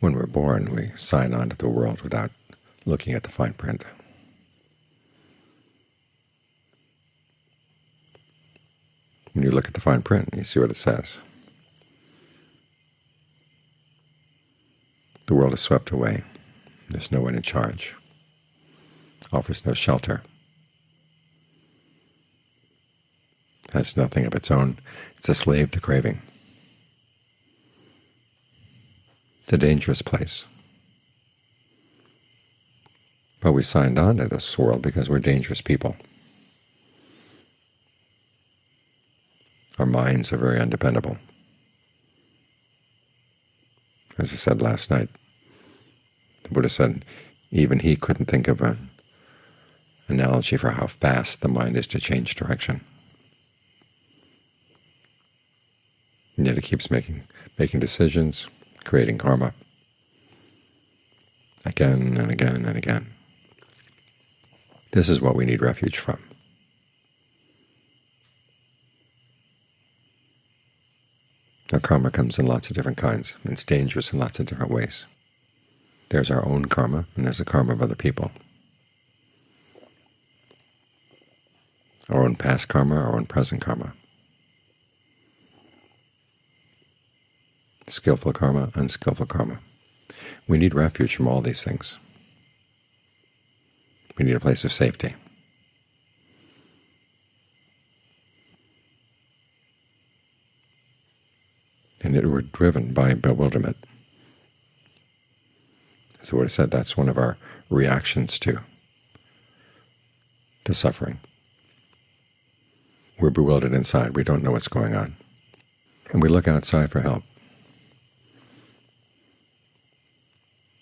When we're born, we sign on to the world without looking at the fine print. When you look at the fine print, you see what it says. The world is swept away. There's no one in charge. Offers no shelter. Has nothing of its own. It's a slave to craving. It's a dangerous place. But we signed on to this world because we're dangerous people. Our minds are very undependable. As I said last night, the Buddha said even he couldn't think of an analogy for how fast the mind is to change direction. And yet it keeps making making decisions, creating karma, again and again and again. This is what we need refuge from. Now karma comes in lots of different kinds, it's dangerous in lots of different ways. There's our own karma, and there's the karma of other people. Our own past karma, our own present karma. Skillful karma, unskillful karma. We need refuge from all these things. We need a place of safety. And it we're driven by bewilderment. So what I said, that's one of our reactions to, to suffering. We're bewildered inside. We don't know what's going on. And we look outside for help.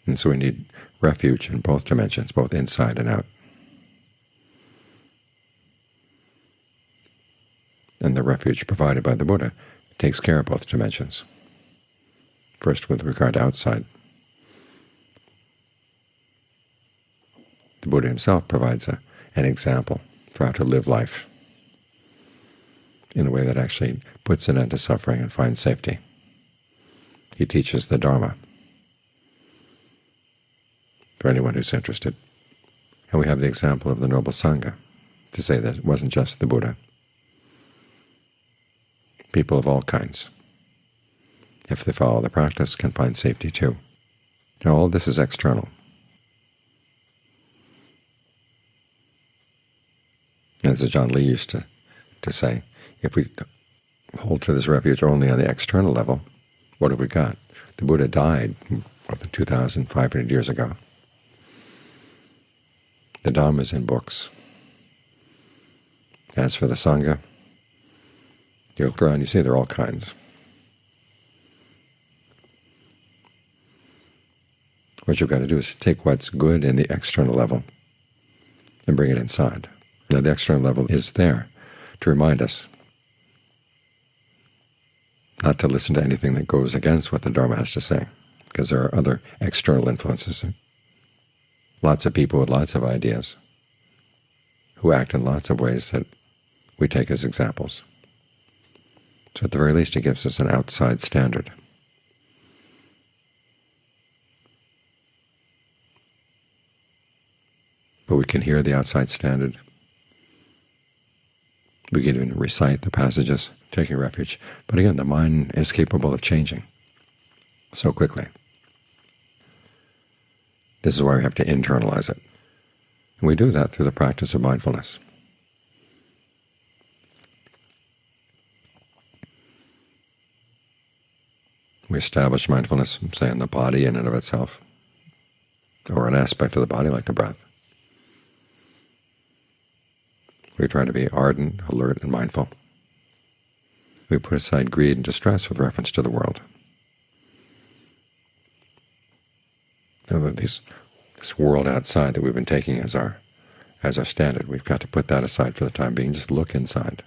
And so we need refuge in both dimensions, both inside and out. And the refuge provided by the Buddha takes care of both dimensions. First with regard to outside. The Buddha himself provides a, an example for how to live life in a way that actually puts an end to suffering and finds safety. He teaches the Dharma for anyone who's interested. And we have the example of the Noble Sangha to say that it wasn't just the Buddha. People of all kinds, if they follow the practice, can find safety too. Now all this is external. As Ajaan Lee used to, to say, if we hold to this refuge only on the external level, what have we got? The Buddha died more than 2,500 years ago. The Dhamma is in books. As for the Sangha, you look around, you see there are all kinds. What you've got to do is take what's good in the external level and bring it inside. Now the external level is there to remind us not to listen to anything that goes against what the Dharma has to say, because there are other external influences lots of people with lots of ideas who act in lots of ways that we take as examples. So at the very least it gives us an outside standard. But we can hear the outside standard. We can even recite the passages, taking refuge. But again, the mind is capable of changing so quickly. This is why we have to internalize it. And we do that through the practice of mindfulness. We establish mindfulness, say, in the body in and of itself, or an aspect of the body like the breath. We try to be ardent, alert, and mindful. We put aside greed and distress with reference to the world. That these, this world outside that we've been taking as our as our standard, we've got to put that aside for the time being. Just look inside.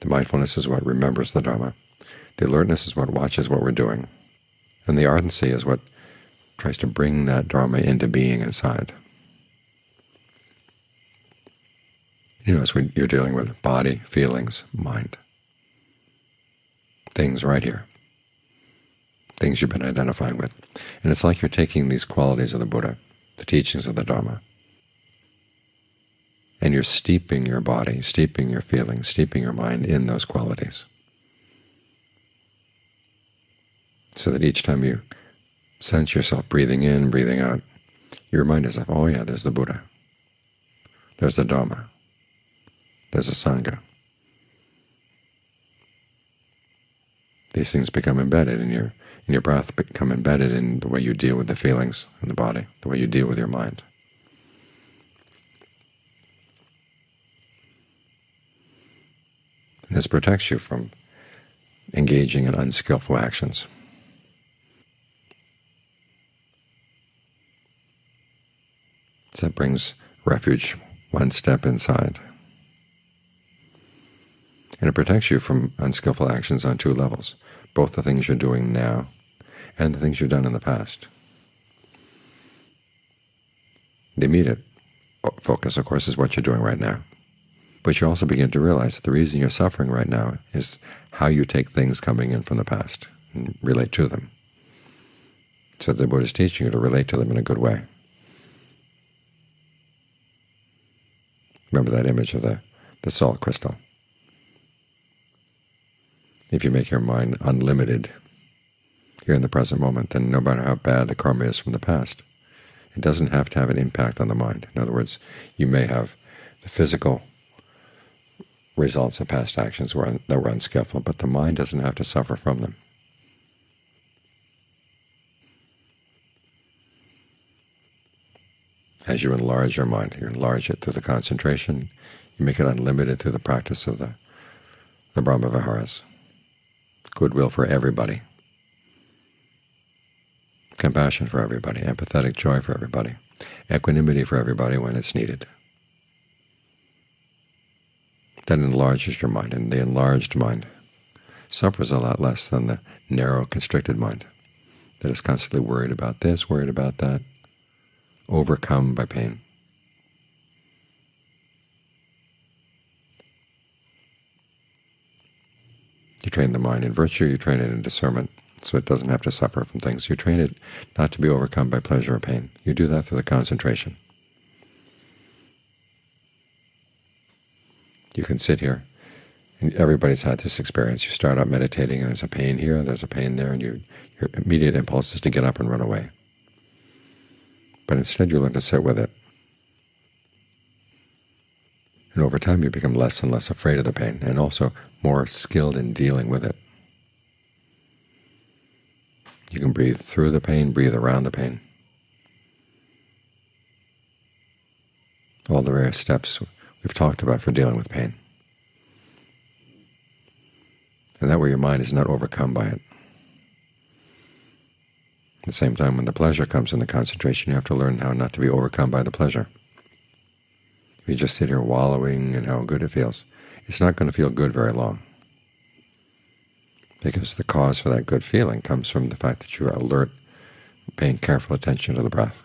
The mindfulness is what remembers the Dharma. The alertness is what watches what we're doing. And the ardency is what tries to bring that Dharma into being inside. You know, as we, you're dealing with body, feelings, mind. Things right here, things you've been identifying with. And it's like you're taking these qualities of the Buddha, the teachings of the Dharma, and you're steeping your body, steeping your feelings, steeping your mind in those qualities. So that each time you sense yourself breathing in, breathing out, you remind yourself, oh yeah, there's the Buddha, there's the Dharma, there's a Sangha. These things become embedded in your in your breath, become embedded in the way you deal with the feelings in the body, the way you deal with your mind. And this protects you from engaging in unskillful actions. So that brings refuge one step inside. And it protects you from unskillful actions on two levels, both the things you're doing now and the things you've done in the past. The immediate focus, of course, is what you're doing right now. But you also begin to realize that the reason you're suffering right now is how you take things coming in from the past and relate to them. So the Buddha is teaching you to relate to them in a good way. Remember that image of the, the salt crystal. If you make your mind unlimited here in the present moment, then no matter how bad the karma is from the past, it doesn't have to have an impact on the mind. In other words, you may have the physical results of past actions that were unskillful, but the mind doesn't have to suffer from them. As you enlarge your mind, you enlarge it through the concentration, you make it unlimited through the practice of the, the Brahma Viharas. Goodwill for everybody, compassion for everybody, empathetic joy for everybody, equanimity for everybody when it's needed that enlarges your mind, and the enlarged mind suffers a lot less than the narrow, constricted mind that is constantly worried about this, worried about that, overcome by pain. You train the mind in virtue, you train it in discernment, so it doesn't have to suffer from things. You train it not to be overcome by pleasure or pain. You do that through the concentration. You can sit here, and everybody's had this experience. You start out meditating, and there's a pain here, there's a pain there, and you, your immediate impulse is to get up and run away. But instead you learn to sit with it. And over time you become less and less afraid of the pain, and also more skilled in dealing with it. You can breathe through the pain, breathe around the pain. All the various steps we've talked about for dealing with pain. And that way your mind is not overcome by it. At the same time, when the pleasure comes in the concentration, you have to learn how not to be overcome by the pleasure. You just sit here wallowing in how good it feels, it's not going to feel good very long, because the cause for that good feeling comes from the fact that you are alert, paying careful attention to the breath.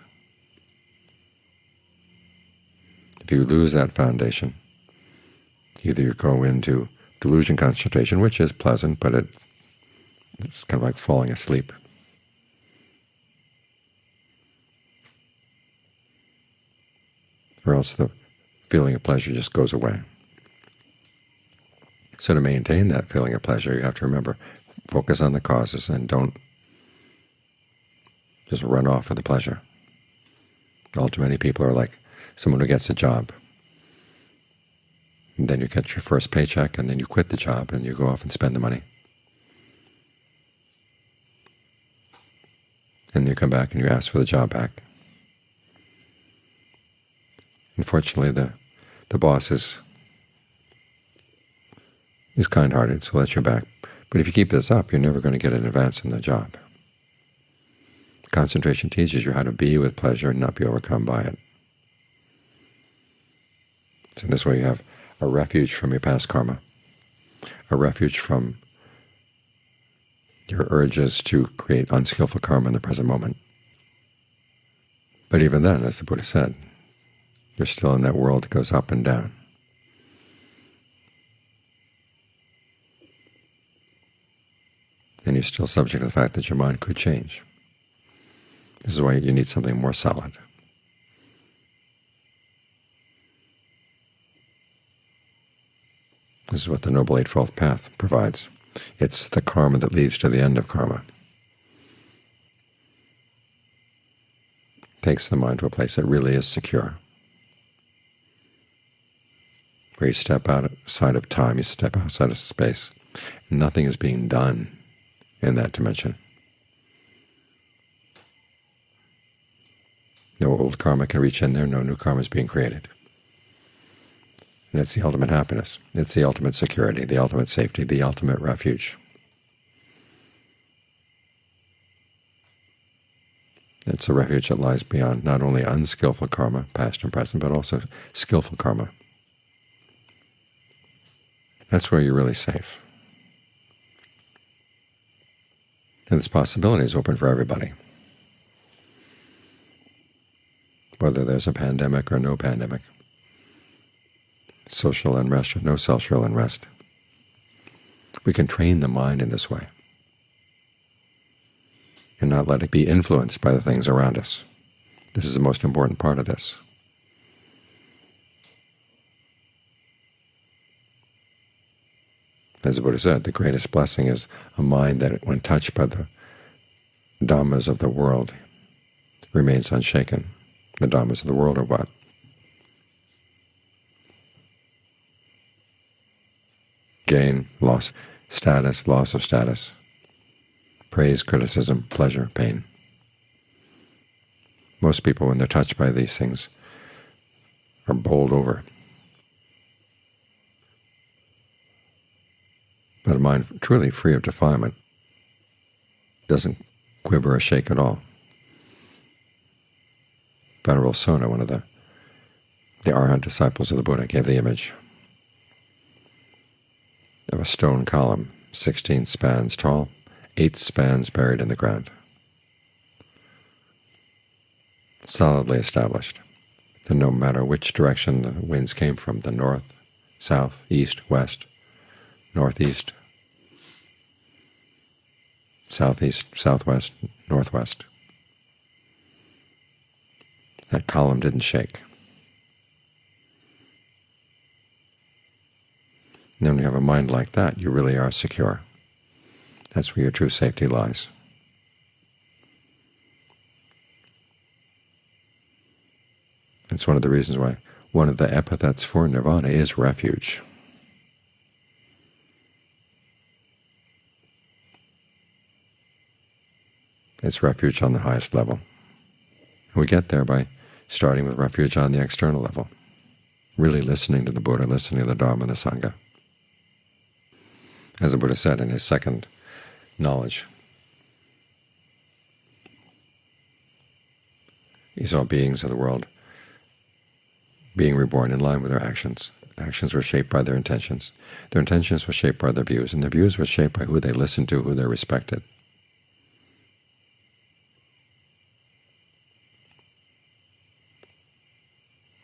If you lose that foundation, either you go into delusion concentration, which is pleasant, but it, it's kind of like falling asleep. Or else the feeling of pleasure just goes away. So to maintain that feeling of pleasure, you have to remember, focus on the causes and don't just run off with the pleasure. All too many people are like someone who gets a job. And then you get your first paycheck, and then you quit the job, and you go off and spend the money. And you come back and you ask for the job back. Unfortunately, the the boss is is kind-hearted, so that's your back. But if you keep this up, you're never going to get an advance in the job. Concentration teaches you how to be with pleasure and not be overcome by it. So this way you have a refuge from your past karma, a refuge from your urges to create unskillful karma in the present moment. But even then, as the Buddha said, you're still in that world that goes up and down. and you're still subject to the fact that your mind could change. This is why you need something more solid. This is what the Noble Eightfold Path provides. It's the karma that leads to the end of karma. takes the mind to a place that really is secure, where you step outside of time, you step outside of space. Nothing is being done in that dimension. No old karma can reach in there, no new karma is being created. And it's the ultimate happiness. It's the ultimate security, the ultimate safety, the ultimate refuge. It's a refuge that lies beyond not only unskillful karma, past and present, but also skillful karma. That's where you're really safe. And this possibility is open for everybody. Whether there's a pandemic or no pandemic, social unrest or no social unrest. We can train the mind in this way and not let it be influenced by the things around us. This is the most important part of this. As the Buddha said, the greatest blessing is a mind that, when touched by the dhammas of the world, remains unshaken. The dhammas of the world are what? Gain, loss, status, loss of status, praise, criticism, pleasure, pain. Most people, when they're touched by these things, are bowled over. A mind truly free of defilement doesn't quiver or shake at all. Venerable Sona, one of the, the Arhat disciples of the Buddha, gave the image of a stone column 16 spans tall, eight spans buried in the ground, solidly established that no matter which direction the winds came from, the north, south, east, west, northeast, southeast, southwest, northwest, that column didn't shake. And when you have a mind like that, you really are secure. That's where your true safety lies. It's one of the reasons why one of the epithets for nirvana is refuge. It's refuge on the highest level. And we get there by starting with refuge on the external level, really listening to the Buddha, listening to the Dharma and the Sangha. As the Buddha said in his second knowledge. He saw beings of the world being reborn in line with their actions. Actions were shaped by their intentions. Their intentions were shaped by their views, and their views were shaped by who they listened to, who they respected.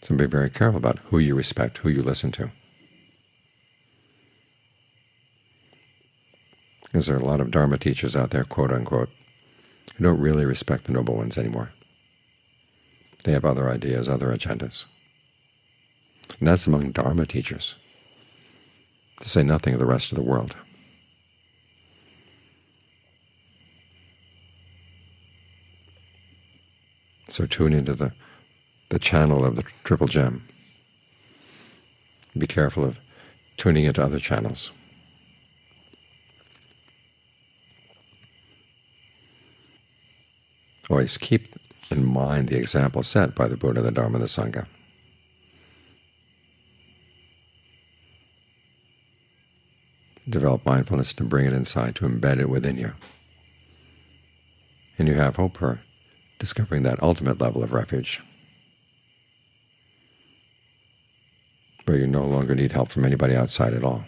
So be very careful about who you respect, who you listen to. because there are a lot of Dharma teachers out there, quote unquote, who don't really respect the Noble Ones anymore. They have other ideas, other agendas. And that's among Dharma teachers, to say nothing of the rest of the world. So tune into the, the channel of the Triple Gem. Be careful of tuning into other channels. Always keep in mind the example set by the Buddha, the Dharma, and the Sangha. Develop mindfulness to bring it inside, to embed it within you. And you have hope for discovering that ultimate level of refuge, where you no longer need help from anybody outside at all.